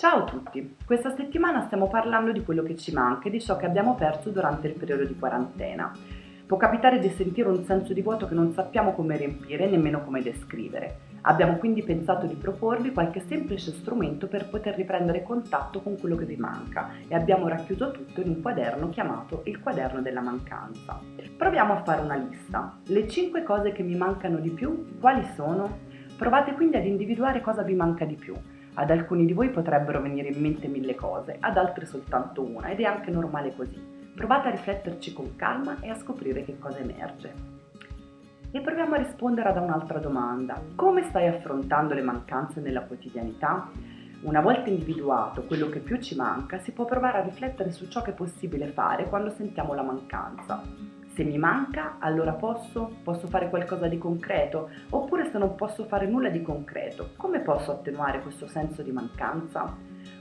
Ciao a tutti! Questa settimana stiamo parlando di quello che ci manca e di ciò che abbiamo perso durante il periodo di quarantena. Può capitare di sentire un senso di vuoto che non sappiamo come riempire e nemmeno come descrivere. Abbiamo quindi pensato di proporvi qualche semplice strumento per poter riprendere contatto con quello che vi manca e abbiamo racchiuso tutto in un quaderno chiamato il quaderno della mancanza. Proviamo a fare una lista. Le 5 cose che mi mancano di più, quali sono? Provate quindi ad individuare cosa vi manca di più. Ad alcuni di voi potrebbero venire in mente mille cose, ad altri soltanto una ed è anche normale così. Provate a rifletterci con calma e a scoprire che cosa emerge. E proviamo a rispondere ad un'altra domanda. Come stai affrontando le mancanze nella quotidianità? Una volta individuato quello che più ci manca, si può provare a riflettere su ciò che è possibile fare quando sentiamo la mancanza. Se mi manca, allora posso? Posso fare qualcosa di concreto? Oppure se non posso fare nulla di concreto, come posso attenuare questo senso di mancanza?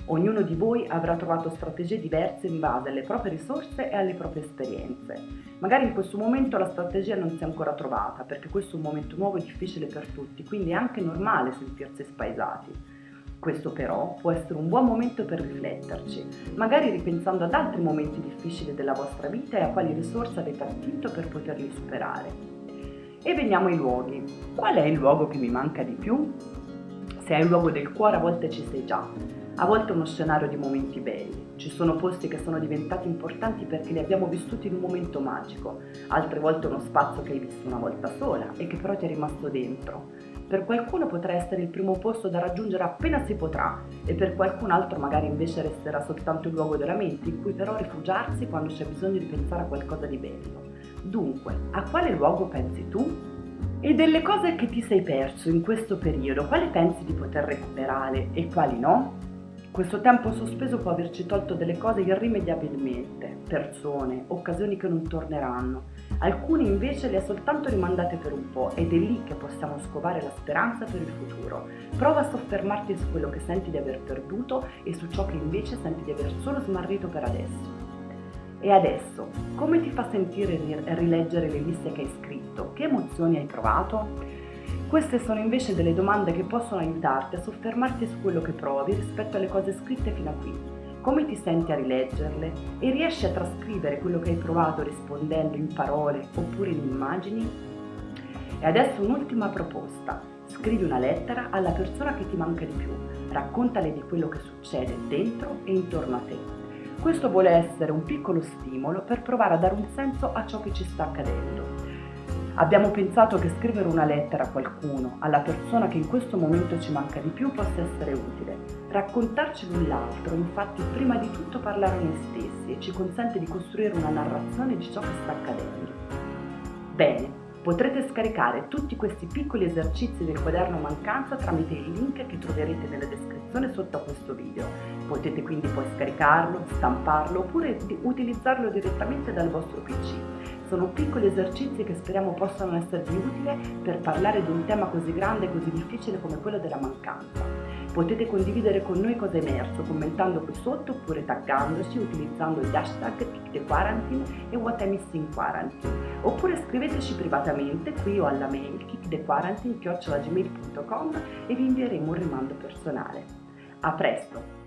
Ognuno di voi avrà trovato strategie diverse in base alle proprie risorse e alle proprie esperienze. Magari in questo momento la strategia non si è ancora trovata, perché questo è un momento nuovo e difficile per tutti, quindi è anche normale sentirsi spaesati. Questo però può essere un buon momento per rifletterci, magari ripensando ad altri momenti difficili della vostra vita e a quali risorse avete attinto per poterli superare. E veniamo ai luoghi. Qual è il luogo che mi manca di più? Se è il luogo del cuore a volte ci sei già, a volte uno scenario di momenti belli. Ci sono posti che sono diventati importanti perché li abbiamo vissuti in un momento magico, altre volte uno spazio che hai visto una volta sola e che però ti è rimasto dentro. Per qualcuno potrà essere il primo posto da raggiungere appena si potrà e per qualcun altro magari invece resterà soltanto il luogo della mente in cui però rifugiarsi quando c'è bisogno di pensare a qualcosa di bello. Dunque, a quale luogo pensi tu? E delle cose che ti sei perso in questo periodo, quali pensi di poter recuperare e quali no? Questo tempo sospeso può averci tolto delle cose irrimediabilmente, persone, occasioni che non torneranno. Alcune invece le ha soltanto rimandate per un po' ed è lì che possiamo scovare la speranza per il futuro. Prova a soffermarti su quello che senti di aver perduto e su ciò che invece senti di aver solo smarrito per adesso. E adesso, come ti fa sentire rileggere le liste che hai scritto? Che emozioni hai provato? Queste sono invece delle domande che possono aiutarti a soffermarti su quello che provi rispetto alle cose scritte fino a qui. Come ti senti a rileggerle e riesci a trascrivere quello che hai provato rispondendo in parole oppure in immagini? E adesso un'ultima proposta. Scrivi una lettera alla persona che ti manca di più, raccontale di quello che succede dentro e intorno a te. Questo vuole essere un piccolo stimolo per provare a dare un senso a ciò che ci sta accadendo Abbiamo pensato che scrivere una lettera a qualcuno, alla persona che in questo momento ci manca di più, possa essere utile. Raccontarci l'un l'altro, infatti, prima di tutto parlare a noi stessi e ci consente di costruire una narrazione di ciò che sta accadendo. Bene, potrete scaricare tutti questi piccoli esercizi del quaderno mancanza tramite il link che troverete nella descrizione sotto a questo video. Potete quindi poi scaricarlo, stamparlo oppure utilizzarlo direttamente dal vostro PC. Sono piccoli esercizi che speriamo possano esservi utili per parlare di un tema così grande e così difficile come quello della mancanza. Potete condividere con noi cosa è emerso commentando qui sotto oppure taggandoci utilizzando gli hashtag KickTheQuarantine e What I Miss Quarantine oppure scriveteci privatamente qui o alla mail kickthequarantine.gmail.com e vi invieremo un rimando personale. A presto!